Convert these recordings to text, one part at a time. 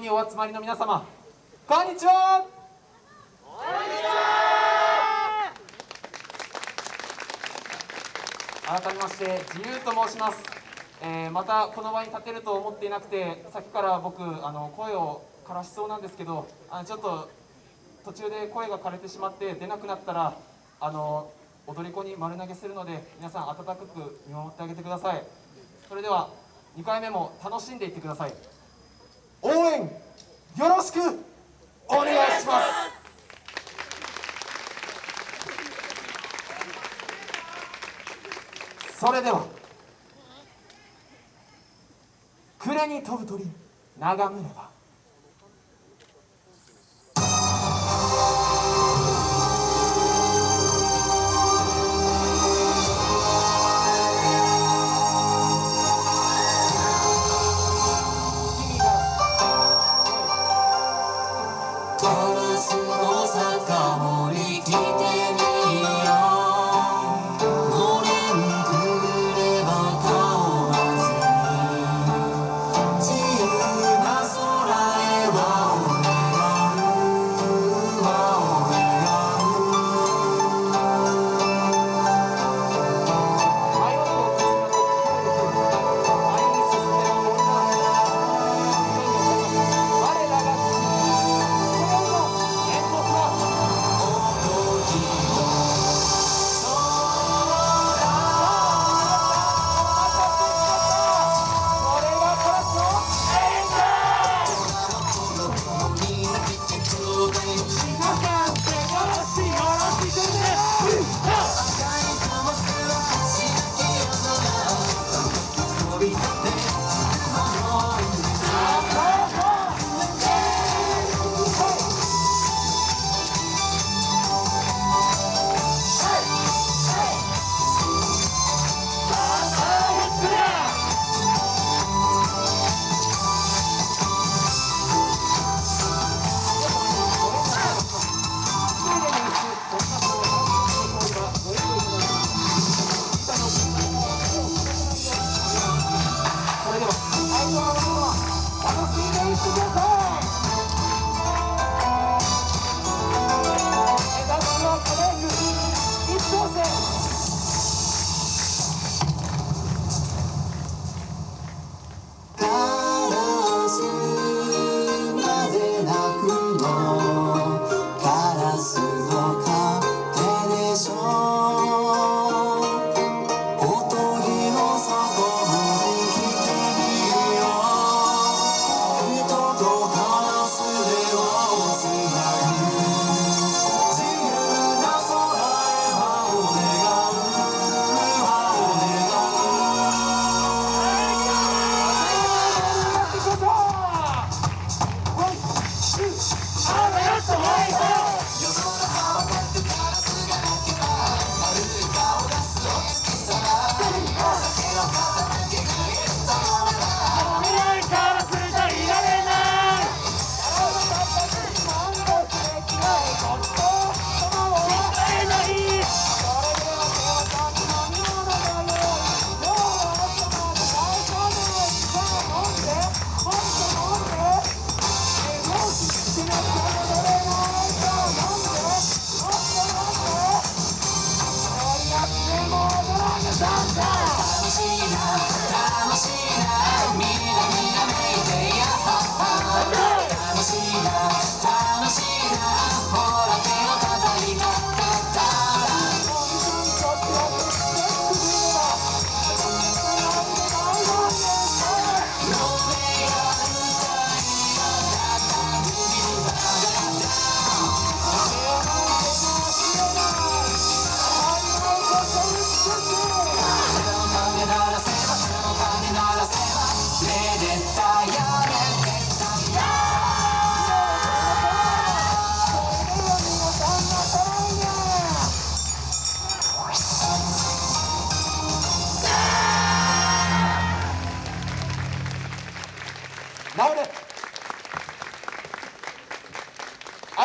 にお集まりの皆様こんにちは。改めまして自由と申します、えーまたこの場に立てると思っていなくてさっきから僕あの声を枯らしそうなんですけどあちょっと途中で声が枯れてしまって出なくなったらあの踊り子に丸投げするので皆さん温かく見守ってあげてください。それでは2回目も楽しんでいってください。応援よろしくお願いします。それでは暮れに飛ぶ鳥眺めれば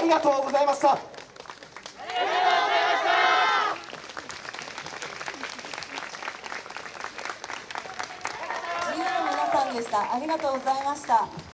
りがとうございました自由の皆さんでした。ありがとうございました。